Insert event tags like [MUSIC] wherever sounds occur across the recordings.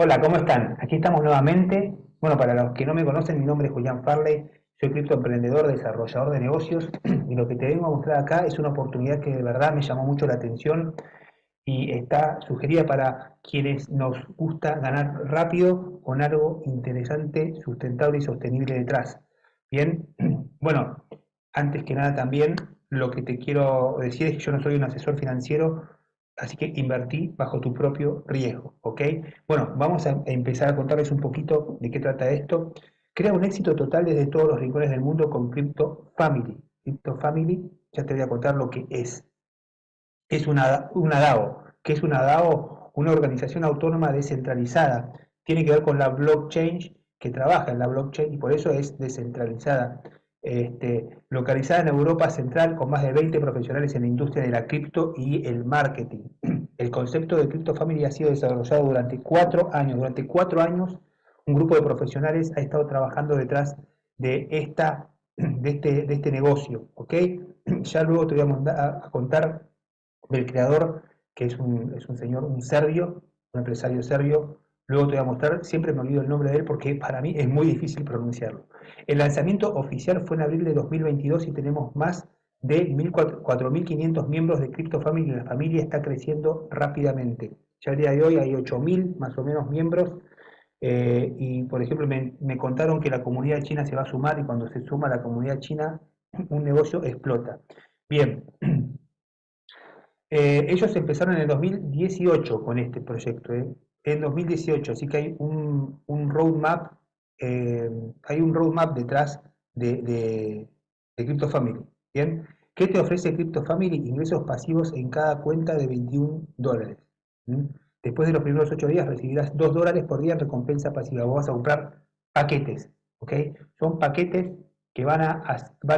Hola, ¿cómo están? Aquí estamos nuevamente. Bueno, para los que no me conocen, mi nombre es Julián Farley, soy criptoemprendedor, desarrollador de negocios y lo que te vengo a mostrar acá es una oportunidad que de verdad me llamó mucho la atención y está sugerida para quienes nos gusta ganar rápido con algo interesante, sustentable y sostenible detrás. Bien, [CLEARS THROAT] bueno, antes que nada también lo que te quiero decir es que yo no soy un asesor financiero, Así que invertí bajo tu propio riesgo, ¿ok? Bueno, vamos a empezar a contarles un poquito de qué trata esto. Crea un éxito total desde todos los rincones del mundo con Crypto Family. Crypto Family, ya te voy a contar lo que es. Es una, una DAO. ¿Qué es una DAO? Una organización autónoma descentralizada. Tiene que ver con la blockchain que trabaja en la blockchain y por eso es descentralizada este, localizada en Europa Central con más de 20 profesionales en la industria de la cripto y el marketing. [CLEARS THROAT] El concepto de Crypto Family ha sido desarrollado durante cuatro años. Durante cuatro años un grupo de profesionales ha estado trabajando detrás de, esta, [CLEARS THROAT] de, este, de este negocio. [CLEARS THROAT] Ya luego te voy a, a contar del creador, que es un, es un señor, un serbio, un empresario serbio, Luego te voy a mostrar, siempre me olvido el nombre de él porque para mí es muy difícil pronunciarlo. El lanzamiento oficial fue en abril de 2022 y tenemos más de 4.500 miembros de Crypto Family la familia está creciendo rápidamente. Ya el día de hoy hay 8.000 más o menos miembros eh, y por ejemplo me, contaron que la comunidad china se va a sumar y cuando se suma la comunidad china un negocio explota. Bien, [CLEARS THROAT] eh, ellos empezaron en el 2018 con este proyecto. ¿eh? En 2018, así que hay un, roadmap, eh, hay un roadmap detrás de, de, Crypto Family. ¿bien? ¿Qué te ofrece Crypto Family? Ingresos pasivos en cada cuenta de 21 dólares. Después de los primeros 8 días recibirás 2 dólares por día en recompensa pasiva. Vos vas a comprar paquetes, ¿ok? Son paquetes que van a,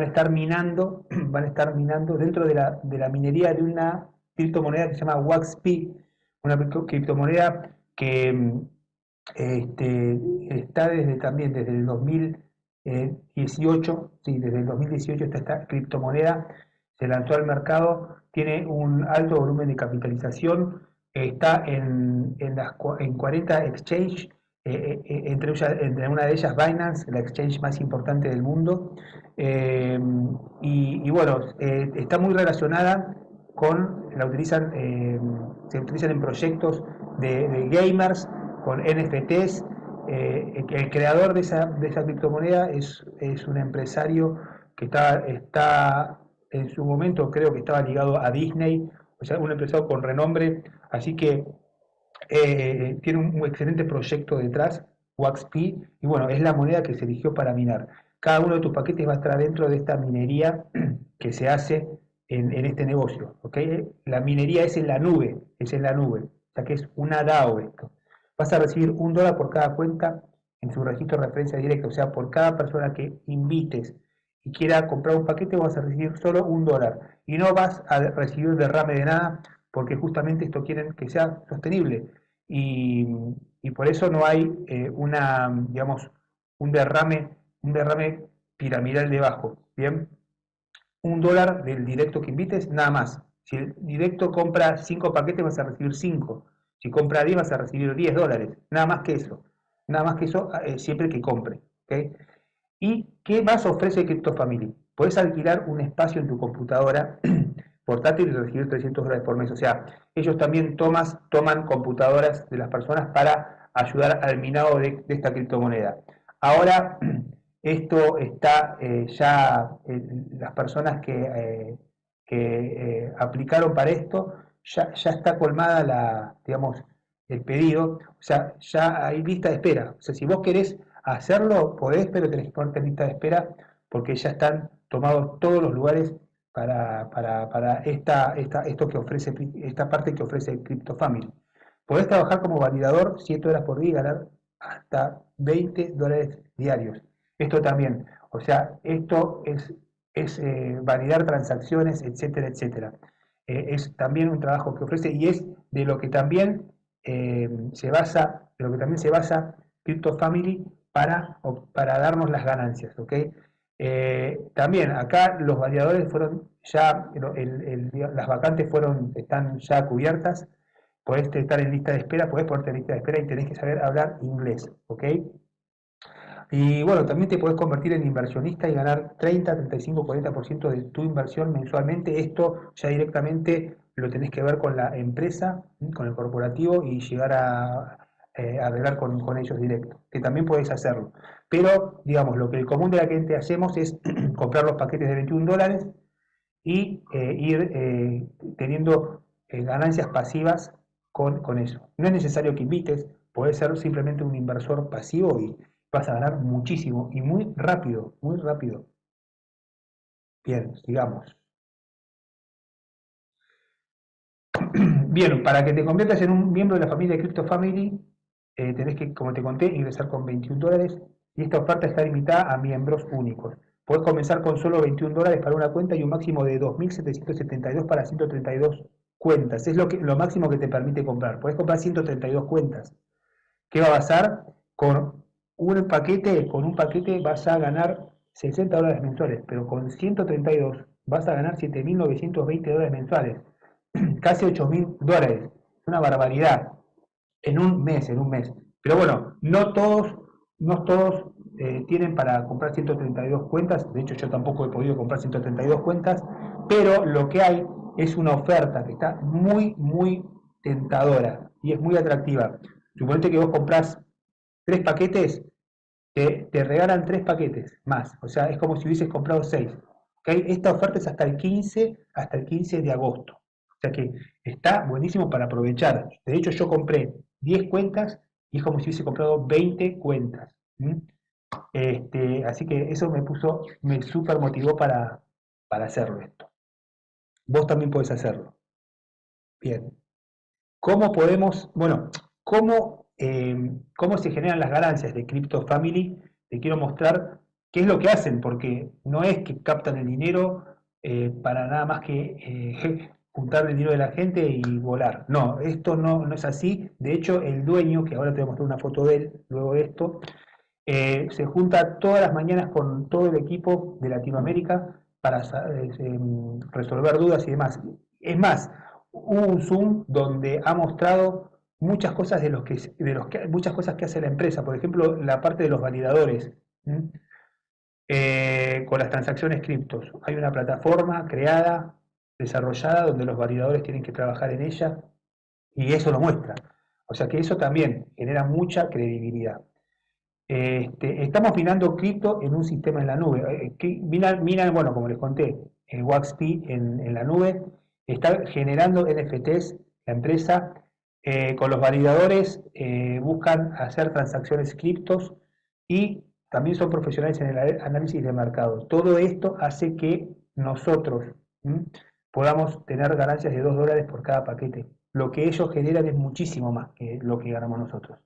estar minando, [CLEARS THROAT] van a estar minando dentro de la, de la minería de una criptomoneda que se llama WaxP, una criptomoneda que este, está desde también desde el 2018, sí, desde el 2018 está esta criptomoneda, se lanzó al mercado, tiene un alto volumen de capitalización, está en, en, las, en 40 exchange, eh, eh, entre, entre, una de ellas Binance, la exchange más importante del mundo, eh, y, bueno, está muy relacionada con, la utilizan, se utilizan en proyectos de, gamers con NFTs. Eh, el creador de esa, de esa criptomoneda es, es, un empresario que está, está en su momento, creo que estaba ligado a Disney, o sea, un empresario con renombre, así que eh, tiene un, excelente proyecto detrás, WaxP, y bueno, es la moneda que se eligió para minar. Cada uno de tus paquetes va a estar dentro de esta minería [CLEARS THROAT] que se hace en, en este negocio. ¿okay? La minería es en la nube, es en la nube sea que es una DAO esto. Vas a recibir un dólar por cada cuenta en su registro de referencia directa, o sea, por cada persona que invites y quiera comprar un paquete vas a recibir solo un dólar y no vas a recibir derrame de nada porque justamente esto quieren que sea sostenible y, por eso no hay eh, una, digamos, un derrame, un derrame piramidal debajo, ¿bien? Un dólar del directo que invites, nada más. Si el directo compra 5 paquetes vas a recibir 5. Si compra 10 vas a recibir 10 dólares. Nada más que eso. Nada más que eso eh, siempre que compre. ¿Y qué más ofrece CryptoFamily? Puedes alquilar un espacio en tu computadora [CLEARS THROAT] portátil y recibir 300 dólares por mes. O sea, ellos también tomas, toman computadoras de las personas para ayudar al minado de, esta criptomoneda. Ahora, [CLEARS THROAT] esto está eh, ya, eh, las personas que que eh, aplicaron para esto, ya, ya, está colmada la, digamos, el pedido, o sea, ya hay lista de espera. O sea, si vos querés hacerlo, podés, pero tenés que ponerte lista de espera porque ya están tomados todos los lugares para, para, esta, esta, esto que ofrece, esta parte que ofrece CryptoFamily. Podés trabajar como validador 7 horas por día y ganar hasta 20 dólares diarios. Esto también, o sea, esto es es eh, validar transacciones, etcétera, etcétera. Eh, es también un trabajo que ofrece y es de lo que también eh, se basa, de lo que también se basa Crypto para, para darnos las ganancias, ¿ok? también acá los validadores fueron ya, las vacantes fueron, están ya cubiertas. podés estar en lista de espera, podés ponerte en lista de espera y tenés que saber hablar inglés, ¿ok? Y bueno, también te podés convertir en inversionista y ganar 30, 35, 40% de tu inversión mensualmente. Esto ya directamente lo tenés que ver con la empresa, con el corporativo y llegar a, eh, arreglar con, con, ellos directo, que también podés hacerlo. Pero, digamos, lo que el común de la gente hacemos es [CLEARS THROAT] comprar los paquetes de 21 dólares y eh, ir eh, teniendo ganancias pasivas con, con eso. No es necesario que invites, puedes ser simplemente un inversor pasivo y vas a ganar muchísimo y muy rápido, muy rápido. Bien, sigamos. [CLEARS THROAT] Bien, para que te conviertas en un miembro de la familia de Crypto Family, eh, tenés que, como te conté, ingresar con 21 dólares y esta oferta está limitada a miembros únicos. Puedes comenzar con solo 21 dólares para una cuenta y un máximo de 2.772 para 132 cuentas. Es lo, que, lo máximo que te permite comprar. Puedes comprar 132 cuentas. ¿Qué va a pasar? Con un paquete, con un paquete vas a ganar 60 dólares mensuales, pero con 132 vas a ganar 7.920 dólares mensuales, [CLEARS THROAT] casi 8.000 dólares, es una barbaridad, en un mes, en un mes. Pero bueno, no todos, no todos eh, tienen para comprar 132 cuentas, de hecho yo tampoco he podido comprar 132 cuentas, pero lo que hay es una oferta que está muy, muy tentadora y es muy atractiva. Suponete que vos comprás tres paquetes te, regalan tres paquetes más. O sea, es como si hubieses comprado seis. Esta oferta es hasta el 15, hasta el 15 de agosto. O sea que está buenísimo para aprovechar. De hecho, yo compré 10 cuentas y es como si hubiese comprado 20 cuentas. Este, así que eso me puso, me super motivó para, para hacerlo esto. Vos también podés hacerlo. Bien. ¿Cómo podemos, bueno, cómo eh, cómo se generan las ganancias de Crypto Family, te quiero mostrar qué es lo que hacen, porque no es que captan el dinero eh, para nada más que eh, [LAUGHS] juntar el dinero de la gente y volar. No, esto no, no, es así. De hecho, el dueño, que ahora te voy a mostrar una foto de él luego de esto, se junta todas las mañanas con todo el equipo de Latinoamérica para resolver dudas y demás. Es más, hubo un Zoom donde ha mostrado muchas cosas de los que, de los muchas cosas que hace la empresa, por ejemplo, la parte de los validadores. Eh, con las transacciones criptos. Hay una plataforma creada, desarrollada, donde los validadores tienen que trabajar en ella y eso lo muestra. O sea que eso también genera mucha credibilidad. Este, estamos minando cripto en un sistema en la nube. Eh, minan, bueno, como les conté, el WaxP en, en la nube, está generando NFTs, la empresa, eh, con los validadores eh, buscan hacer transacciones criptos y también son profesionales en el análisis de mercado. Todo esto hace que nosotros podamos tener ganancias de 2 dólares por cada paquete. Lo que ellos generan es muchísimo más que lo que ganamos nosotros.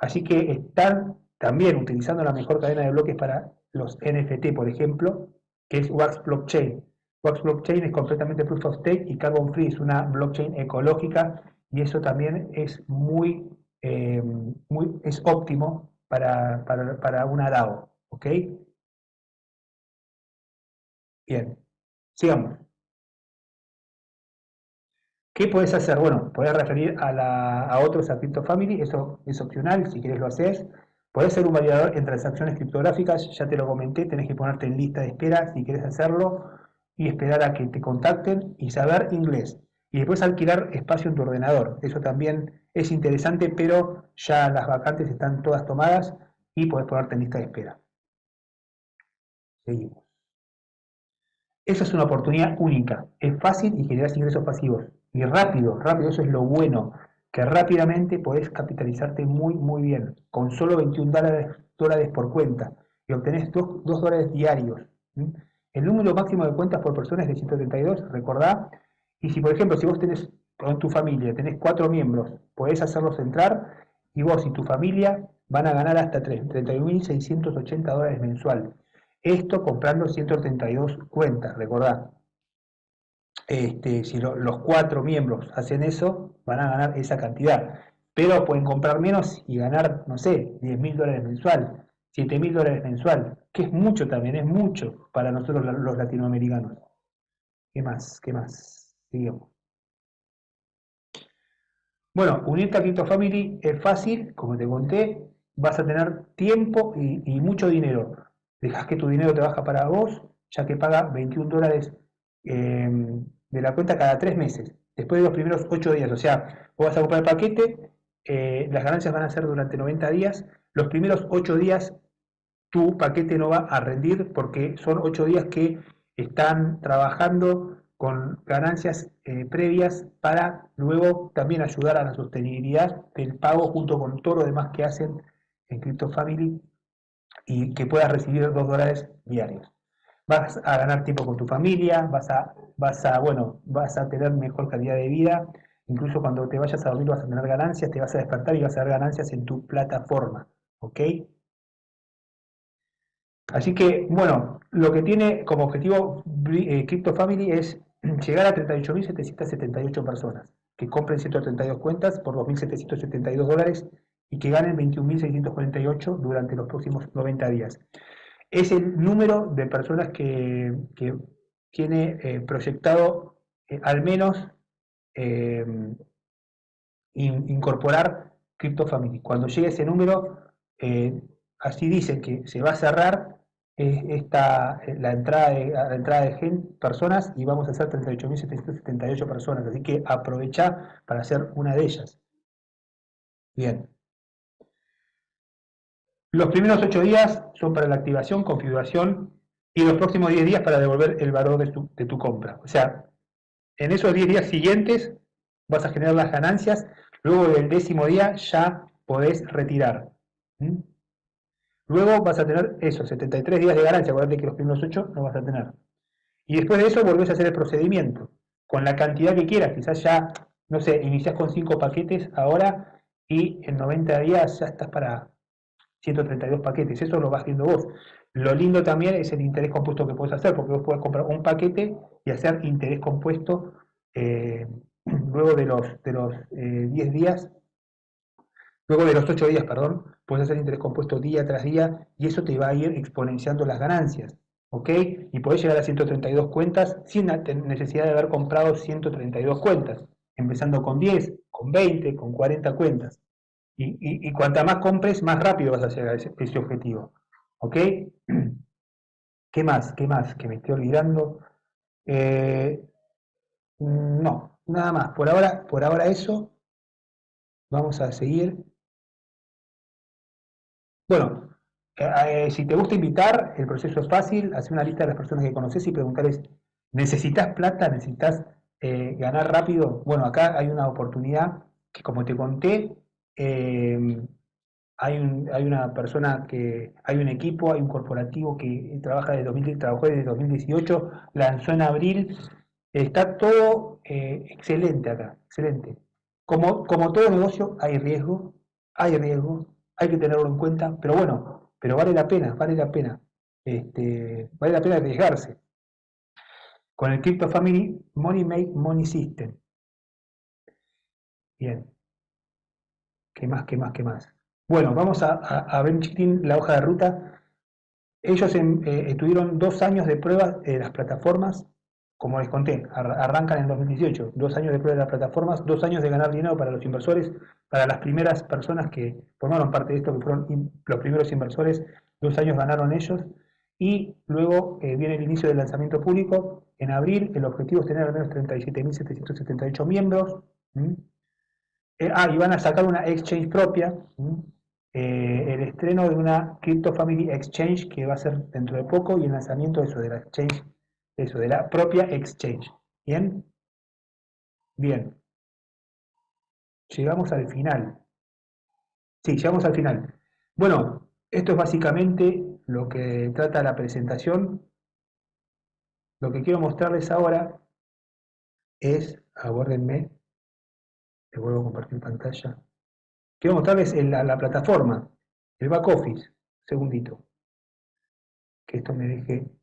Así que están también utilizando la mejor cadena de bloques para los NFT, por ejemplo, que es Wax Blockchain. Wax Blockchain es completamente proof of stake y carbon free, es una blockchain ecológica y eso también es muy, eh, muy es óptimo para, para, para una DAO, ¿ok? Bien, sigamos. ¿Qué puedes hacer? Bueno, puedes referir a, la, a otros a Family, eso es opcional, si quieres lo haces. Puedes ser un validador en transacciones criptográficas, ya te lo comenté, tenés que ponerte en lista de espera si quieres hacerlo y esperar a que te contacten y saber inglés. Y después alquilar espacio en tu ordenador. Eso también es interesante, pero ya las vacantes están todas tomadas y puedes ponerte en lista de espera. Seguimos. Esa es una oportunidad única. Es fácil y generas ingresos pasivos. Y rápido, rápido, eso es lo bueno. Que rápidamente podés capitalizarte muy, muy bien. Con solo 21 dólares, por cuenta. Y obtenés 2, dólares diarios. El número máximo de cuentas por persona es de 132. Recordá y si, por ejemplo, si vos tenés con tu familia, tenés cuatro miembros, podés hacerlos entrar y vos y tu familia van a ganar hasta 31.680 dólares mensual. Esto comprando 132 cuentas, recordad. Este, si los cuatro miembros hacen eso, van a ganar esa cantidad. Pero pueden comprar menos y ganar, no sé, 10.000 dólares mensual, 7.000 dólares mensual, que es mucho también, es mucho para nosotros los latinoamericanos. ¿Qué más? ¿Qué más? Bueno, unirte a CryptoFamily es fácil, como te conté, vas a tener tiempo y, mucho dinero. Dejas que tu dinero te baja para vos, ya que paga 21 dólares em, de la cuenta cada tres meses, después de los primeros 8 días. O sea, vos vas a comprar el paquete, eh, las ganancias van a ser durante 90 días, los primeros 8 días tu paquete no va a rendir porque son 8 días que están trabajando con ganancias eh, previas para luego también ayudar a la sostenibilidad del pago junto con todo lo demás que hacen en Crypto Family y que puedas recibir 2 dólares diarios. Vas a ganar tiempo con tu familia, vas a, vas a, bueno, vas a tener mejor calidad de vida, incluso cuando te vayas a dormir vas a tener ganancias, te vas a despertar y vas a ver ganancias en tu plataforma, ¿ok? Así que, bueno, lo que tiene como objetivo eh, Crypto Family es llegar a 38.778 personas que compren 132 cuentas por 2.772 dólares y que ganen 21.648 durante los próximos 90 días. Es el número de personas que, tiene eh, proyectado eh, al menos incorporar Crypto Family. Cuando llegue ese número, así dice que se va a cerrar esta, la entrada de, la entrada de gen, personas y vamos a hacer 38.778 personas, así que aprovecha para hacer una de ellas. Bien. Los primeros 8 días son para la activación, configuración y los próximos 10 días para devolver el valor de tu, de tu compra. O sea, en esos 10 días siguientes vas a generar las ganancias, luego del décimo día ya podés retirar. Luego vas a tener eso, 73 días de ganancia, acuérdate que los primeros 8 no vas a tener. Y después de eso volvés a hacer el procedimiento, con la cantidad que quieras, quizás ya, no sé, iniciás con 5 paquetes ahora y en 90 días ya estás para 132 paquetes, eso lo vas viendo vos. Lo lindo también es el interés compuesto que puedes hacer, porque vos podés comprar un paquete y hacer interés compuesto eh, [CLEARS THROAT] luego de los, de los 10 eh, días Luego de los 8 días, perdón, puedes hacer interés compuesto día tras día y eso te va a ir exponenciando las ganancias. ¿Ok? Y podés llegar a 132 cuentas sin necesidad de haber comprado 132 cuentas, empezando con 10, con 20, con 40 cuentas. Y, y, cuanta más compres, más rápido vas a llegar a ese, objetivo. ¿Ok? [CLEARS THROAT] ¿Qué más? ¿Qué más? Que me estoy olvidando. Eh, no, nada más. Por ahora, por ahora eso. Vamos a seguir. Bueno, eh, si te gusta invitar, el proceso es fácil, hacer una lista de las personas que conoces y preguntarles, ¿necesitas plata? ¿Necesitas eh, ganar rápido? Bueno, acá hay una oportunidad que como te conté, em, hay, hay, una persona que, hay un equipo, hay un corporativo que trabaja desde 2000, trabajó desde 2018, lanzó en abril, está todo eh, excelente acá, excelente. Como, como todo negocio hay riesgo, hay riesgo, hay que tenerlo en cuenta, pero bueno, pero vale la pena, vale la pena, este, vale la pena arriesgarse. Con el Crypto Family Money Make Money System. Bien. ¿Qué más, qué más, qué más? Bueno, vamos a, ver un chiquitín la hoja de ruta. Ellos em, eh, tuvieron dos años de prueba de las plataformas como les conté, arrancan en 2018, dos años de prueba de las plataformas, dos años de ganar dinero para los inversores, para las primeras personas que formaron parte de esto, que fueron los primeros inversores, dos años ganaron ellos, y luego eh, viene el inicio del lanzamiento público. En abril el objetivo es tener al menos 37.778 miembros. Eh, ah, y van a sacar una exchange propia, eh, el estreno de una Crypto Family Exchange que va a ser dentro de poco y el lanzamiento de eso, de la exchange eso, de la propia exchange. ¿Bien? Bien. Llegamos al final. Sí, llegamos al final. Bueno, esto es básicamente lo que trata la presentación. Lo que quiero mostrarles ahora es, aguárdenme, les vuelvo a compartir pantalla. Quiero mostrarles la plataforma, el back office, segundito. Que esto me deje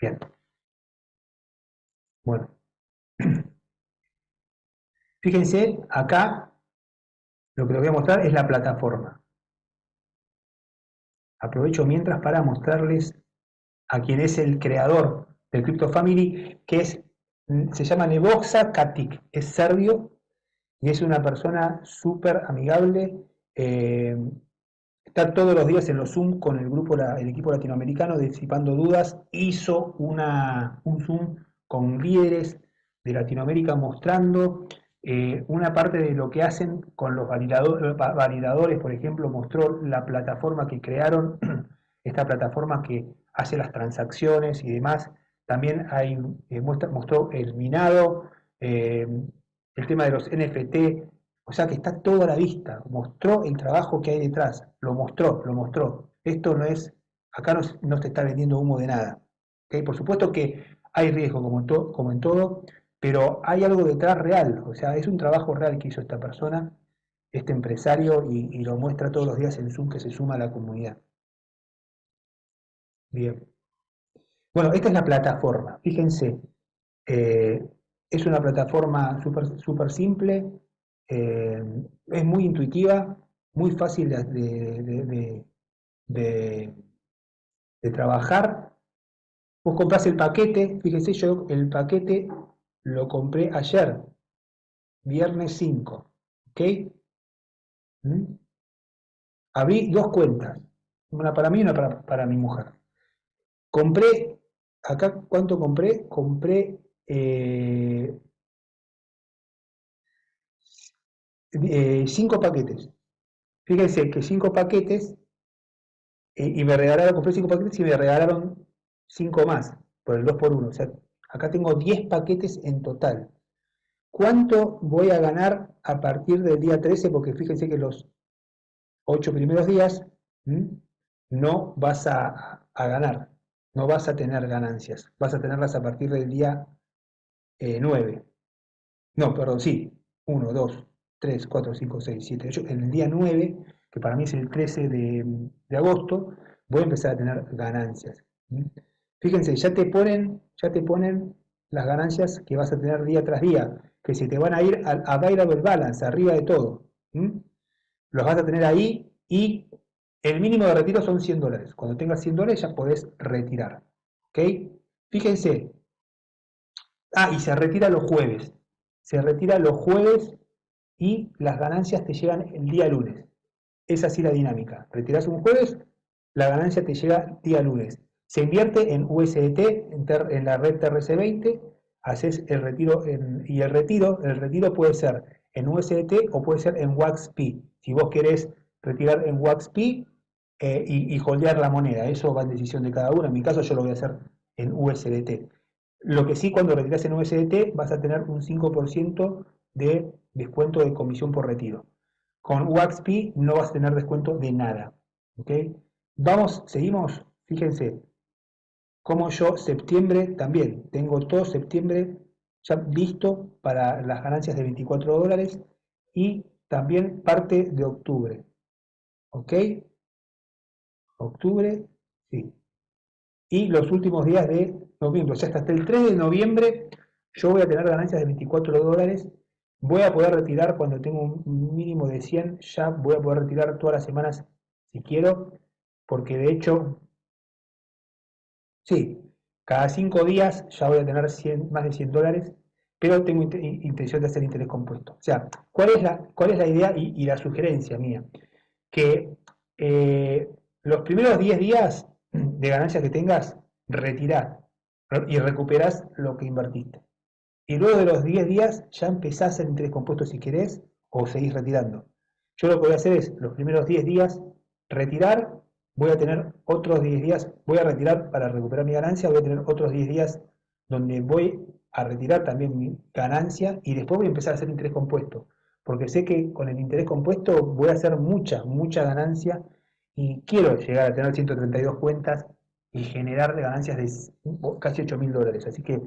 Bien. Bueno. [CLEARS THROAT] Fíjense, acá lo que les voy a mostrar es la plataforma. Aprovecho mientras para mostrarles a quien es el creador del Crypto Family, que es, se llama Neboxa Katik, es serbio y es una persona súper amigable. Eh, está todos los días en los Zoom con el grupo, el equipo latinoamericano, disipando dudas. Hizo una, un Zoom con líderes de Latinoamérica mostrando eh, una parte de lo que hacen con los validadores, por ejemplo, mostró la plataforma que crearon, [CLEARS THROAT] esta plataforma que hace las transacciones y demás. También hay, eh, mostró el minado, eh, el tema de los NFT, o sea que está todo a la vista, mostró el trabajo que hay detrás, lo mostró, lo mostró. Esto no es, acá no, no se está vendiendo humo de nada. Por supuesto que hay riesgo como en todo, pero hay algo detrás real, o sea, es un trabajo real que hizo esta persona, este empresario, y, lo muestra todos los días en Zoom que se suma a la comunidad. Bien. Bueno, esta es la plataforma, fíjense, eh, es una plataforma súper super simple, eh, es muy intuitiva, muy fácil de, de trabajar. Vos compras el paquete, fíjense yo, el paquete lo compré ayer, viernes 5. ¿Ok? ¿Mm? Abrí dos cuentas, una para mí y una para, mi mujer. Compré, acá, ¿cuánto compré? Compré eh, eh, cinco paquetes. Fíjense que cinco paquetes, eh, y me regalaron, compré cinco paquetes y me regalaron cinco más, por el 2 por 1 O sea, Acá tengo 10 paquetes en total. ¿Cuánto voy a ganar a partir del día 13? Porque fíjense que los 8 primeros días no vas a, ganar, no vas a tener ganancias. Vas a tenerlas a partir del día 9. Eh, no, perdón, sí. 1, 2, 3, 4, 5, 6, 7, 8. En el día 9, que para mí es el 13 de, de agosto, voy a empezar a tener ganancias. Fíjense, ya te ponen, ya te ponen las ganancias que vas a tener día tras día, que se te van a ir a, a variable balance, arriba de todo. Los vas a tener ahí y el mínimo de retiro son 100 dólares. Cuando tengas 100 dólares ya podés retirar. ¿Ok? Fíjense. Ah, y se retira los jueves. Se retira los jueves y las ganancias te llegan el día lunes. Es así la dinámica. Retiras un jueves, la ganancia te llega día lunes. Se invierte en USDT, en, la red TRC20, haces el retiro y el retiro, el retiro puede ser en USDT o puede ser en WaxP. Si vos querés retirar en WaxP eh, y, y holdear la moneda, eso va en decisión de cada uno. En mi caso yo lo voy a hacer en USDT. Lo que sí, cuando retiras en USDT vas a tener un 5% de descuento de comisión por retiro. Con WaxP no vas a tener descuento de nada. Vamos, seguimos, fíjense, como yo septiembre también, tengo todo septiembre ya listo para las ganancias de 24 dólares y también parte de octubre. ¿Ok? Octubre, sí. Y los últimos días de noviembre, o sea, hasta el 3 de noviembre yo voy a tener ganancias de 24 dólares. Voy a poder retirar cuando tengo un mínimo de 100, ya voy a poder retirar todas las semanas si quiero, porque de hecho Sí, cada cinco días ya voy a tener más de 100 dólares, pero tengo intención de hacer interés compuesto. O sea, ¿cuál es la, idea y, la sugerencia mía? Que eh, los primeros 10 días de ganancia que tengas, retirás y recuperás lo que invertiste. Y luego de los 10 días ya empezás hacer interés compuesto si querés o seguís retirando. Yo lo que voy a hacer es los primeros 10 días retirar voy a tener otros 10 días, voy a retirar para recuperar mi ganancia, voy a tener otros 10 días donde voy a retirar también mi ganancia y después voy a empezar a hacer interés compuesto, porque sé que con el interés compuesto voy a hacer mucha, mucha ganancia y quiero llegar a tener 132 cuentas y generar ganancias de casi 8 mil dólares. Así que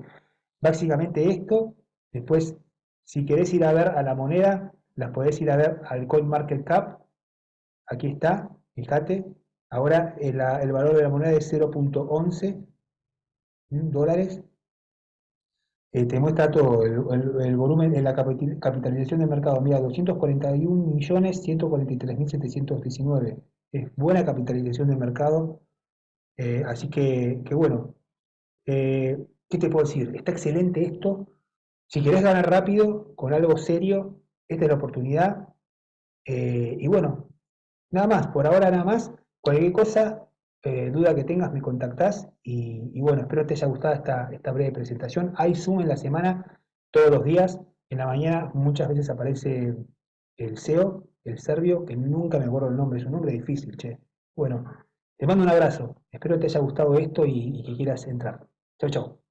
básicamente esto, después si querés ir a ver a la moneda, las podés ir a ver al CoinMarketCap, aquí está, fíjate, Ahora el, valor de la moneda es 0.11 dólares. Eh, te muestra todo, el, volumen de la capitalización del mercado. Mira, 241.143.719. Es buena capitalización del mercado. Eh, así que, bueno, eh, ¿qué te puedo decir? Está excelente esto. Si querés ganar rápido, con algo serio, esta es la oportunidad. Eh, y bueno, nada más, por ahora nada más. Cualquier cosa, eh, duda que tengas, me contactás. Y, bueno, espero te haya gustado esta, breve presentación. Hay Zoom en la semana, todos los días. En la mañana muchas veces aparece el CEO, el serbio, que nunca me acuerdo el nombre, es un nombre difícil, che. Bueno, te mando un abrazo. Espero te haya gustado esto y, y que quieras entrar. Chau, chau.